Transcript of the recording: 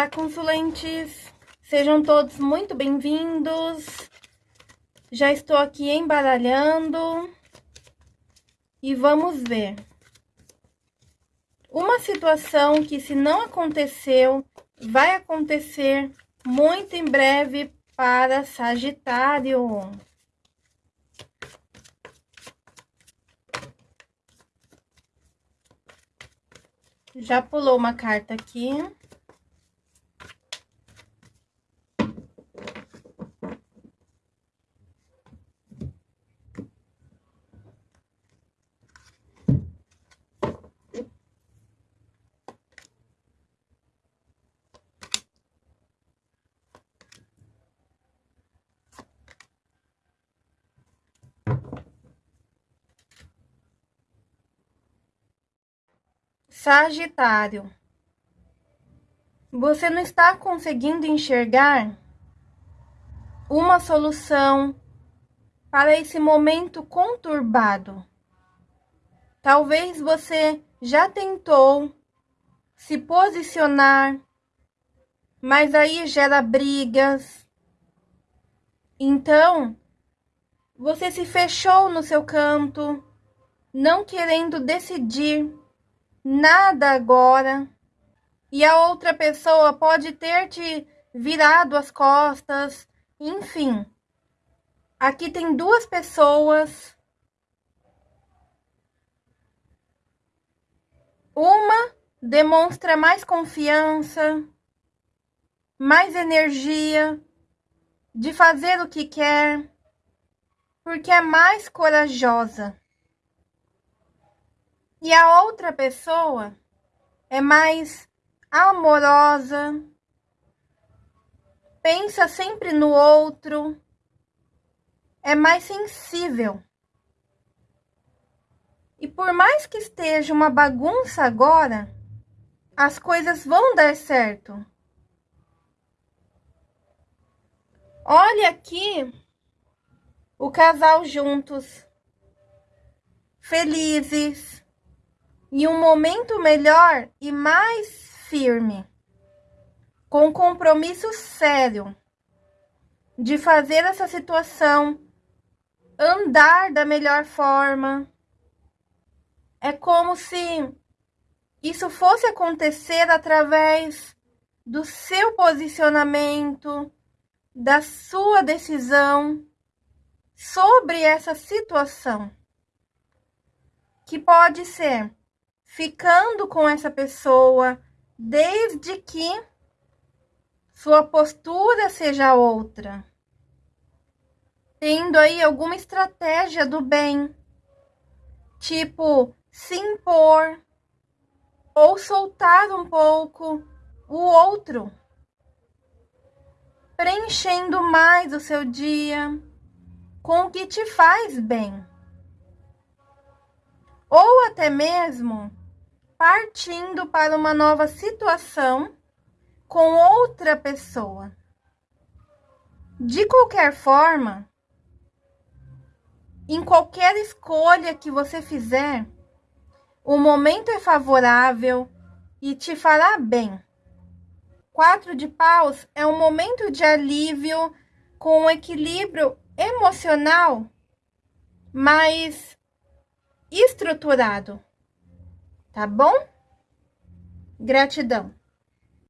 Olá, consulentes! Sejam todos muito bem-vindos. Já estou aqui embaralhando e vamos ver. Uma situação que, se não aconteceu, vai acontecer muito em breve para Sagitário. Já pulou uma carta aqui. Sagitário. Você não está conseguindo enxergar uma solução para esse momento conturbado. Talvez você já tentou se posicionar, mas aí gera brigas. Então, você se fechou no seu canto, não querendo decidir nada agora. E a outra pessoa pode ter te virado as costas, enfim. Aqui tem duas pessoas. Uma demonstra mais confiança, mais energia de fazer o que quer, porque é mais corajosa. E a outra pessoa é mais amorosa, pensa sempre no outro, é mais sensível. E por mais que esteja uma bagunça agora, as coisas vão dar certo. Olha aqui o casal juntos, felizes em um momento melhor e mais firme, com compromisso sério de fazer essa situação andar da melhor forma. É como se isso fosse acontecer através do seu posicionamento, da sua decisão sobre essa situação, que pode ser ficando com essa pessoa desde que sua postura seja outra. Tendo aí alguma estratégia do bem, tipo se impor ou soltar um pouco o outro, preenchendo mais o seu dia com o que te faz bem. Ou até mesmo partindo para uma nova situação com outra pessoa. De qualquer forma, em qualquer escolha que você fizer, o momento é favorável e te fará bem. Quatro de paus é um momento de alívio com um equilíbrio emocional mais estruturado tá bom? Gratidão.